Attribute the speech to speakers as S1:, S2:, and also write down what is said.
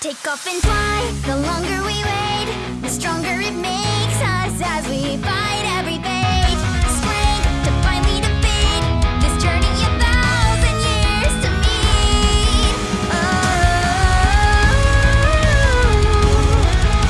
S1: Take off and fly,